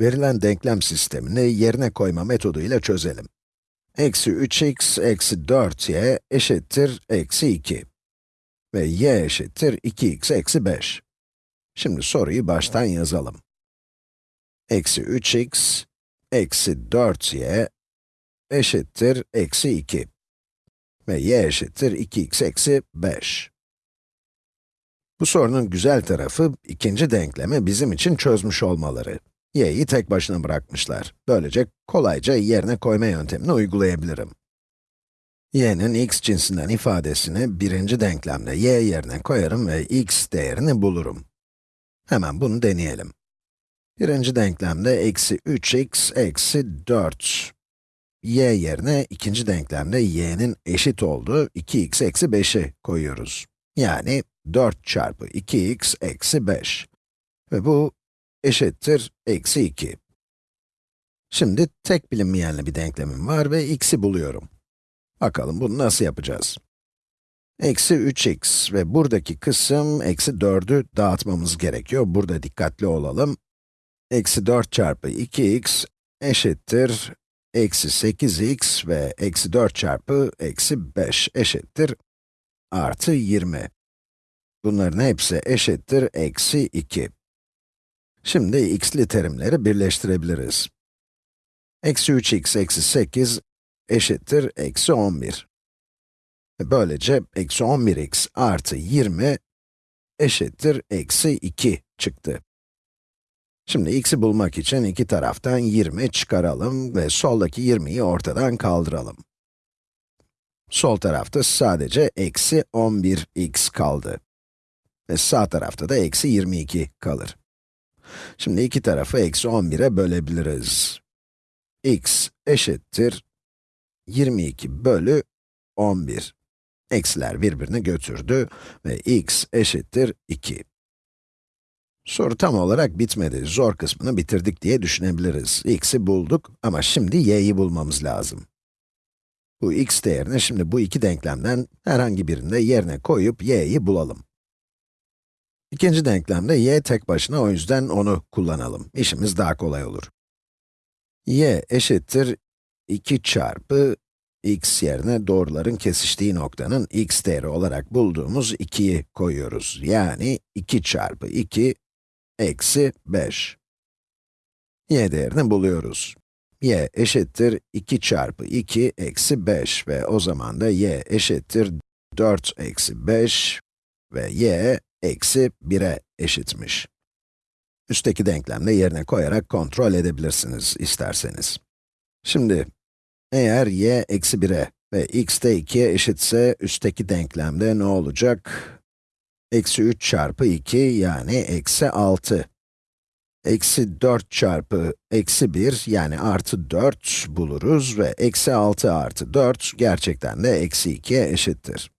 Verilen denklem sistemini yerine koyma metodu ile çözelim. Eksi 3x eksi 4y eşittir eksi 2. Ve y eşittir 2x eksi 5. Şimdi soruyu baştan yazalım. Eksi 3x eksi 4y eşittir eksi 2. Ve y eşittir 2x eksi 5. Bu sorunun güzel tarafı, ikinci denklemi bizim için çözmüş olmaları. Y'yi tek başına bırakmışlar. Böylece kolayca yerine koyma yöntemini uygulayabilirim. y'nin x cinsinden ifadesini birinci denklemde y yerine koyarım ve x değerini bulurum. Hemen bunu deneyelim. Birinci denklemde eksi 3x eksi 4 y yerine ikinci denklemde y'nin eşit olduğu 2x eksi 5'i koyuyoruz. Yani 4 çarpı 2x eksi 5. Ve bu eşittir eksi 2. Şimdi tek bilinmeyenli bir denklemim var ve x'i buluyorum. Bakalım bunu nasıl yapacağız? Eksi 3x ve buradaki kısım eksi 4'ü dağıtmamız gerekiyor. Burada dikkatli olalım. Eksi 4 çarpı 2x eşittir eksi 8x ve eksi 4 çarpı eksi 5 eşittir artı 20. Bunların hepsi eşittir eksi 2. Şimdi x'li terimleri birleştirebiliriz. Eksi 3x eksi 8 eşittir eksi 11. Ve böylece eksi 11x artı 20 eşittir eksi 2 çıktı. Şimdi x'i bulmak için iki taraftan 20 çıkaralım ve soldaki 20'yi ortadan kaldıralım. Sol tarafta sadece eksi 11x kaldı. Ve sağ tarafta da eksi 22 kalır. Şimdi iki tarafı eksi 11'e bölebiliriz. x eşittir 22 bölü 11. Eksiler birbirini götürdü ve x eşittir 2. Soru tam olarak bitmedi. Zor kısmını bitirdik diye düşünebiliriz. x'i bulduk ama şimdi y'yi bulmamız lazım. Bu x değerini şimdi bu iki denklemden herhangi birinde yerine koyup y'yi bulalım. İkinci denklemde y tek başına o yüzden onu kullanalım. İşimiz daha kolay olur. y eşittir 2 çarpı x yerine doğruların kesiştiği noktanın x değeri olarak bulduğumuz 2'yi koyuyoruz. Yani 2 çarpı 2 eksi 5. y değerini buluyoruz. y eşittir 2 çarpı 2 eksi 5 ve o zaman da y eşittir 4 eksi 5 ve y eksi 1'e eşitmiş. Üstteki denklemde yerine koyarak kontrol edebilirsiniz isterseniz. Şimdi, eğer y eksi 1'e ve x de 2'ye eşitse, üstteki denklemde ne olacak? Eksi 3 çarpı 2 yani eksi 6. Eksi 4 çarpı eksi 1 yani artı 4 buluruz ve eksi 6 artı 4 gerçekten de eksi 2'ye eşittir.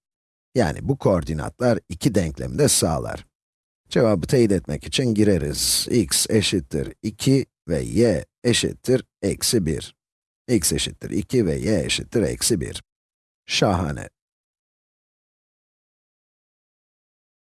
Yani bu koordinatlar iki denklemi de sağlar. Cevabı teyit etmek için gireriz. x eşittir 2 ve y eşittir eksi 1. x eşittir 2 ve y eşittir eksi 1. Şahane.